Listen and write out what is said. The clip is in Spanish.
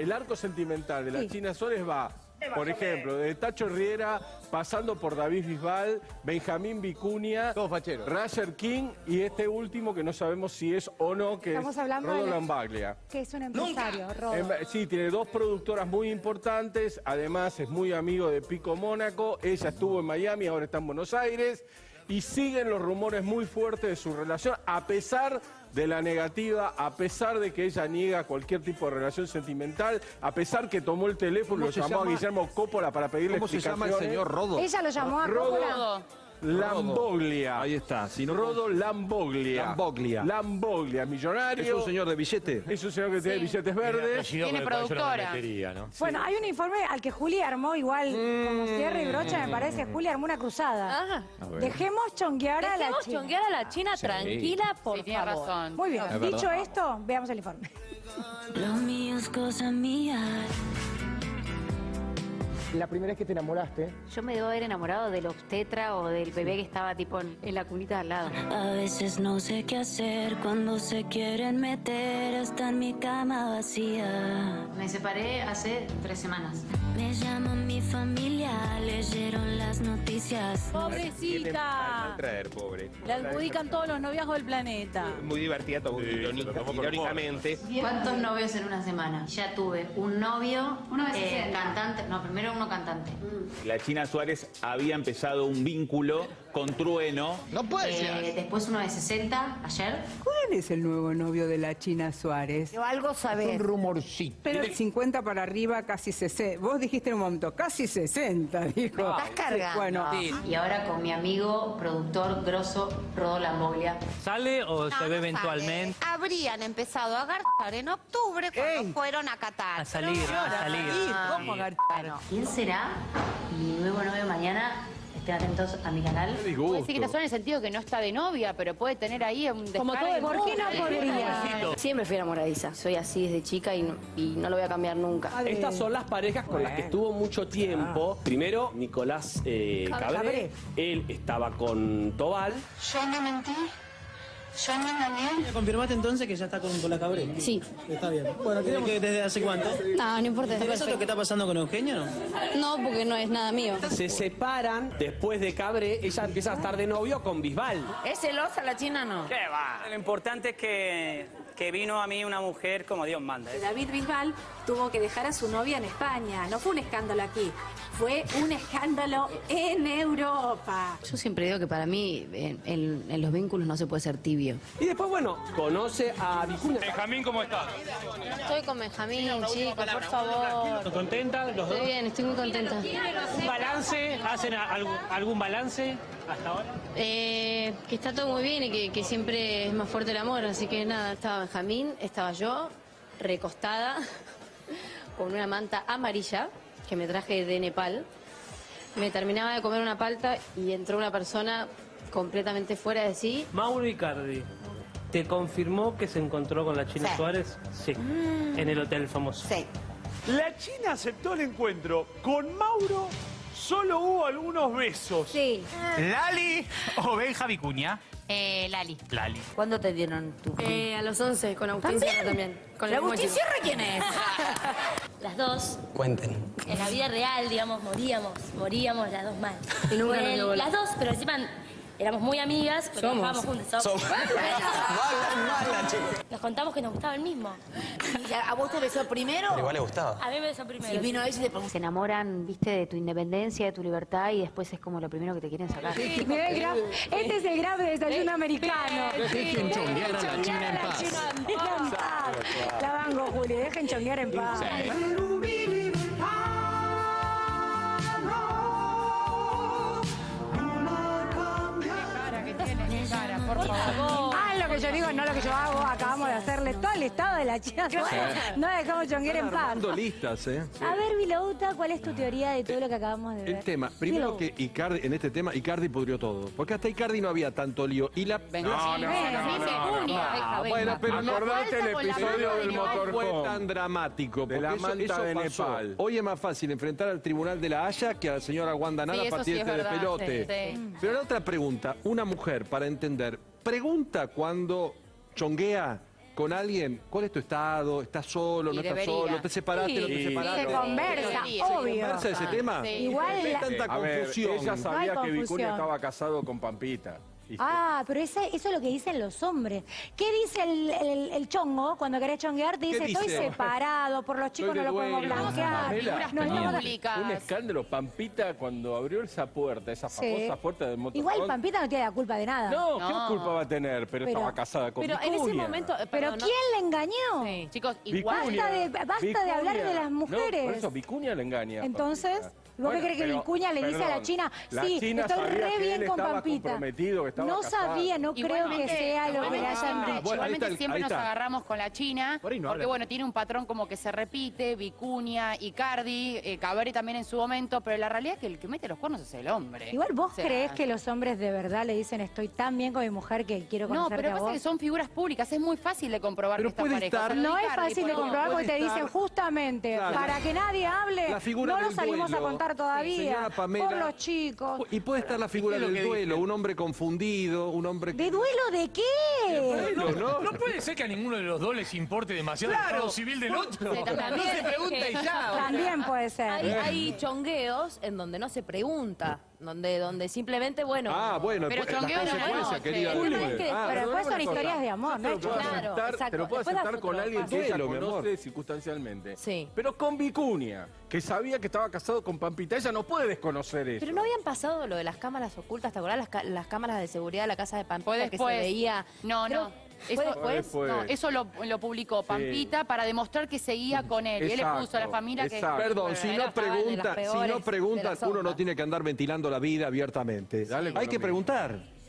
El arco sentimental de la Sí. China Suárez va, por ejemplo, de Tacho Riera, pasando por David Bisbal, Benjamín Vicuña. Rasher King y este último que no sabemos si es o no, que Estamos es hablando Rodo de la- Lambaglia. Que es un empresario, Rodo. Em, Sí, tiene dos productoras muy importantes, además es muy amigo de Pico Mónaco, ella estuvo en Miami, ahora está en Buenos Aires, y siguen los rumores muy fuertes de su relación, a pesar de la negativa, a pesar de que ella niega cualquier tipo de relación sentimental, a pesar que tomó el teléfono y lo llamó llama? a Guillermo Coppola para pedirle ¿Cómo se llama el explicaciones. señor Rodo? Ella lo llamó a Rodo. Coppola. Lamboglia. Ahí está. Si no, Rodo Lamboglia. Lamboglia. Lamboglia, millonario. ¿Es un señor de billete? Es un señor que tiene billetes verdes. Tiene productora. Bueno, hay un informe al que Juli armó igual, como cierre y brocha, me parece. Juli armó una cruzada. Ajá. Dejemos chonguear a la Dejemos China. chonguear a la China tranquila, por Sí, tiene favor. razón. Muy bien, Es dicho verdad. esto, veamos el informe. Lo mío es cosa mía. La primera vez que te enamoraste, Yo me debo haber enamorado del obstetra o del bebé que estaba tipo en, en la cunita de al lado. A veces no sé qué hacer cuando se quieren meter hasta en mi cama vacía. Me separé hace tres semanas. Me llaman mi familia, leyeron las noticias. Pobrecita. traer, pobre. La adjudican todos los noviazgos del planeta. Muy divertida, todo irónica- irónicamente. ¿Cuántos novios en una semana? Ya tuve un novio eh, cantante, no, primero uno cantante. La China Suárez había empezado un vínculo con Trueno. No puede Eh, después uno de 60, ayer. ¿Cuál es el nuevo novio de la China Suárez? Yo algo un sabés. rumorcito. Pero 50 para arriba, casi 60. Vos dijiste en un momento, casi 60, dijo. Estás cargando. Bueno, Y ahora con mi amigo, productor grosso, Rodo Lamboglia. ¿Sale o se ve eventualmente? Habrían empezado a garchar en octubre cuando fueron a Qatar. A salir, a salir. ¿cómo? Bueno, ¿quién será mi nuevo novio mañana? Estén atentos a mi canal. Puede decir que no son en el sentido que no está de novia, pero puede tener ahí un Como todo ¿Por qué no podría? Siempre fui enamoradiza. Soy así desde chica y no, y no lo voy a cambiar nunca. Estas son las parejas con las que estuvo mucho tiempo. Primero, Nicolás eh, Cabré. Él estaba con Tobal. Yo no mentí. Yo no engañé. ¿Confirmaste entonces que ya está con, con la Cabré? Sí. Está bien. Bueno, ¿desde hace cuánto? No, no importa. ¿Eso es lo que está pasando con Eugenio? No, porque no es nada mío. Se separan. Después de Cabré, ella empieza a estar de novio con Bisbal. ¿Es celosa la China no? ¿Qué va? Lo importante es que, que vino a mí una mujer como Dios manda. David Bisbal tuvo que dejar a su novia en España. No fue un escándalo aquí, fue un escándalo en Europa. Yo siempre digo que para mí en, en- en los vínculos no se puede ser tibio. Y después, bueno, conoce a Vicuña. Benjamín, ¿cómo estás? Estoy con Benjamín, chicos, por favor. ¿Contenta los Estoy bien, estoy muy contenta. ¿Un balance? ¿Hacen algún, algún balance hasta ahora? Eh, que está todo muy bien y que, que siempre es más fuerte el amor, así que nada, estaba Benjamín, estaba yo, recostada, con una manta amarilla que me traje de Nepal. Me terminaba de comer una palta y entró una persona completamente fuera de sí. Mauro Icardi, ¿te confirmó que se encontró con la China Sí. Suárez? Sí. En el hotel famoso. Sí. La China aceptó el encuentro. Con Mauro solo hubo algunos besos. Sí. ¿Lali o Benja Vicuña? Eh, Lali. Lali. ¿Cuándo te dieron tu Eh, a los 11 con Agustín Sierra también. Con el mismo chico. Sierra quién es? Las dos, Cuenten. en la vida real, digamos, moríamos, moríamos las dos mal. Y nunca las dos, pero encima éramos muy amigas, porque Somos. trabajábamos juntas. Somos. Mala, chicos. Nos contamos que nos gustaba el mismo. ¿Y ¿A vos te besó primero? Igual le gustaba. A mí me besó primero. Y vino ella y le preguntó. Se enamoran, viste, de tu independencia, de tu libertad y después es como lo primero que te quieren sacar. Mirá el graf. Este es el graf de desayuno americano. Dejen chonguear a la China en paz. La banco, Juli, dejen chonguear en paz. 我来 que yo digo, no lo que yo hago. Acabamos de hacerle todo el estado de la Suárez. No dejamos chonguear en paz. Listas, ¿eh? A ver, Vilouta, ¿cuál es tu teoría de todo lo que acabamos de ver? El tema, primero que Icardi, en este tema, Icardi pudrió todo. Porque hasta Icardi no había tanto lío. Y la. No, no, no, no, no. Bueno, pero no Acordate el episodio del de no fue tan dramático. De la manta de. Nepal. Hoy es más fácil enfrentar al tribunal de la Haya que a la señora Wanda Nara es tirarte de verdad, pelote. sí, sí. Pero la otra pregunta, una mujer, para entender, pregunta cuando chonguea con alguien, ¿cuál es tu estado? ¿Estás solo? Y ¿No estás solo? ¿Te separaste? ¿No te Sí. separaste? Se conversa, Sí. ¿Se obvio. conversa ese tema? Sí. Igual ¿Por qué la- tanta A ver, confusión? ella sabía No hay que Vicuña confusión. estaba casado con Pampita. Ah, pero ese- eso es lo que dicen los hombres. ¿Qué dice el, el- el chongo cuando querés chonguear? Te ¿Qué dice, estoy separado, por los chicos no lo podemos blanquear. No. Un escándalo. Pampita, cuando abrió esa puerta, esa Sí. famosa puerta del motorhome... Igual Pampita no tiene la culpa de nada. No, ¿qué No. culpa va a tener? Pero, Pero- estaba casada con Pero en ese Vicuña. momento. ¿Pero quién le engañó? Sí. Chicos, Vicuña. igual... Basta de- basta de hablar de las No, mujeres. por eso Vicuña le engaña. Entonces, Pampita. ¿Vos qué crees que Vicuña le dice a la China? la Sí, China estoy sabía re que bien él con Pampita. comprometido, que estaba No casado. sabía, no creo que sea lo que le hayan siempre- dicho. Bueno, igualmente está siempre nos está. agarramos con la China, Por no porque habla. bueno, tiene un patrón como que se repite, Vicuña, Icardi, eh, Cabré también en su momento, pero la realidad es que el que mete los cuernos es el hombre. Igual vos O sea, crees que los hombres de verdad le dicen estoy tan bien con mi mujer que quiero No, conocerte pero a pasa vos. que son figuras públicas, es muy fácil de comprobar Pero que esta puede pareja. estar- No es fácil de comprobar porque te dicen justamente para que nadie hable, no lo salimos a duelo. Todavía. Pamela. Por los chicos. Y puede estar la figura ¿Qué es lo del duelo, un hombre confundido, un hombre... ¿De duelo de qué? Duelo, ¿no? No puede ser que a ninguno de los dos les importe demasiado el estado civil del otro. Sí, también. No se pregunta y ya. También puede ser. Hay, hay chongueos en donde no se pregunta, donde, donde simplemente, bueno. Ah, bueno, Pero pues, las consecuencias, querida. Es que- Ah, pero después son historias cosa. de amor, no te lo. Claro, aceptar, exacto. te lo puedo Después aceptar das con alguien que ella conoce circunstancialmente. Sí. Pero con Vicuña, que sabía que estaba casado con Pampita, ella no puede desconocer eso. Pero no habían pasado lo de las cámaras ocultas, ¿te acordás? Las, ca- las cámaras de seguridad de la casa de Pampita que se veía. No, Creo- no. ¿Fue Eso, después? después. No, eso lo, lo publicó Pampita para demostrar que seguía con él. Y él le puso a la Exacto, familia que... exacto. Perdón, si no preguntan, si no las uno no tiene que andar ventilando la vida abiertamente. Dale Hay que mismo. preguntar.